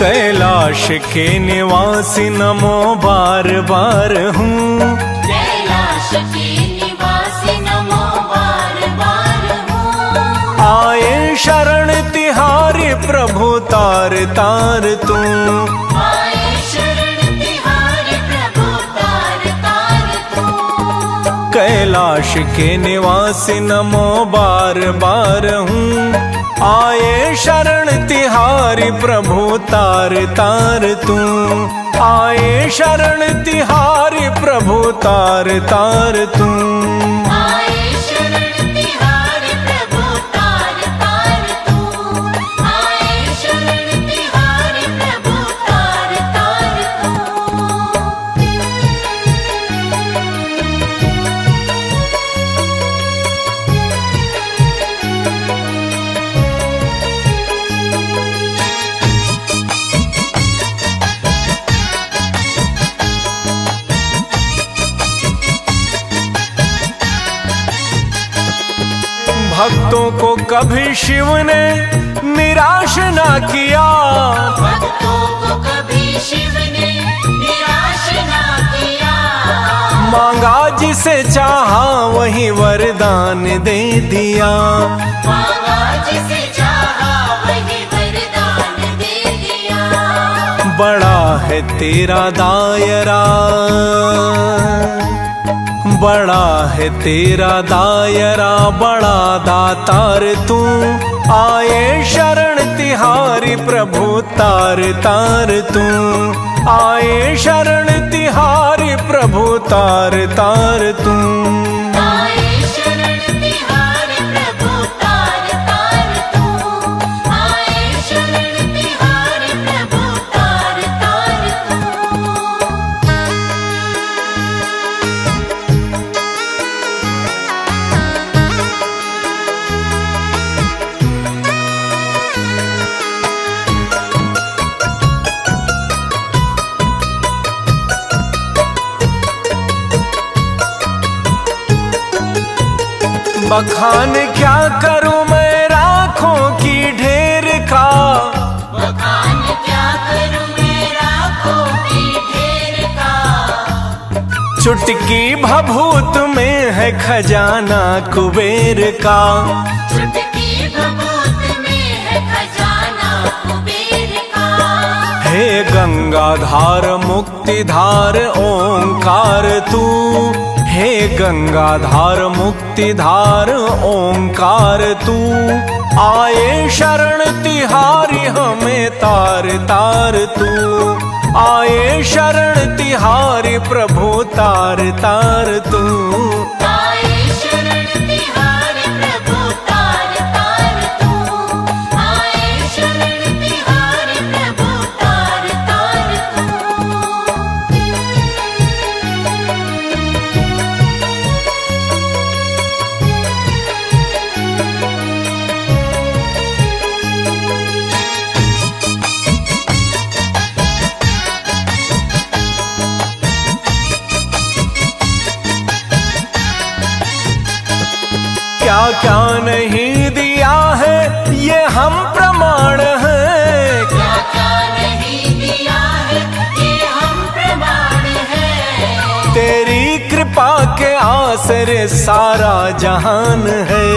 कैलाश के निवासी नमो बार बार हूँ। कैलाश के निवासी नमो बार बार हूँ। आए शरण तिहारी प्रभु तार तार तू। कैलाश के निवासी नमो बार बार हूँ। आए शरण तिहारी प्रभु तार तार तू। आए शरण तिहारी प्रभु तार तार तू। भक्तों को कभी शिव ने निराश ना किया। भक्तों को कभी शिव ने निराश ना किया। मांगा जिसे चाहा वही वरदान दे दिया। मांगा जिसे चाहा वही वरदान दे दिया। बड़ा है तेरा दायरा। बड़ा है तेरा दायरा, बड़ा दातार तू। आए शरण तिहारी प्रभु, तार तार तू। आए शरण तिहारी प्रभु, तार तार तू। बखान क्या करूँ मैं राखों की ढेर का? बखान क्या करूँ मैं राखों की ढेर का? चुटकी भभूत में है खजाना कुबेर का। चुटकी भभूत में है खजाना कुबेर का। हे गंगाधार मुक्तिधार ओंकार तू। हे गंगाधार मुक्तिधार, ओंकार तू। आए शरण तिहारी हमें तार तार तू। आए शरण तिहारी प्रभु, तार तार तू। क्या नहीं दिया है? ये हम प्रमाण हैं। क्या क्या नहीं दिया है? ये हम प्रमाण है। तेरी कृपा के आसरे सारा जहान है।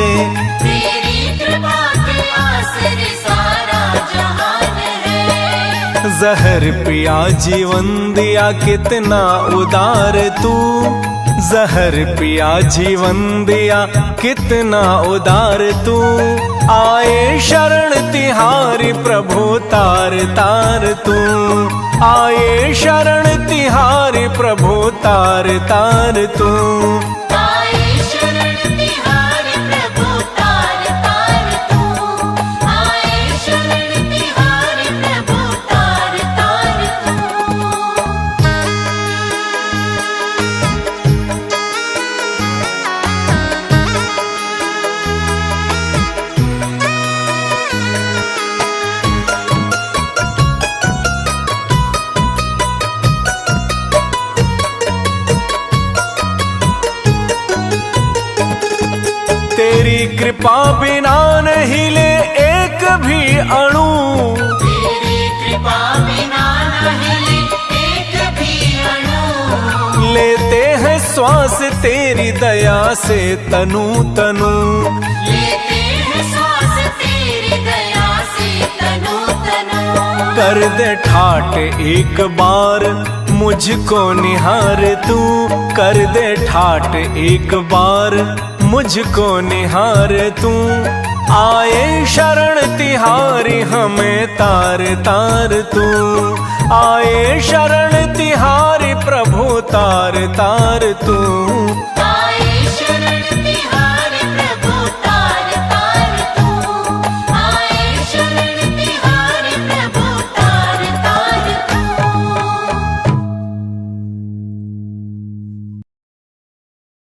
तेरी कृपा के आसरे सारा जहान है। जहर पिया जीवन दिया कितना उदार तू। जहर पिया, जीवन दिया, कितना उदार तू। आए शरण तिहारी, प्रभु तार तार तू। आए शरण तिहारी, प्रभु तार तार तू। तेरी कृपा बिना नहीं ले एक भी अणु। तेरी कृपा कृपा बिना न हिले एक भी अणु। लेते हैं श्वास तेरी दया से तनु तनु। लेते हैं श्वास तेरी दया से तनु तनु। कर दे ठाट एक बार मुझको निहार तू। कर दे ठाट एक बार मुझको निहार तू। आए शरण तिहारी, हमें तार तार तू। आए शरण तिहारी, प्रभु तार तार तू।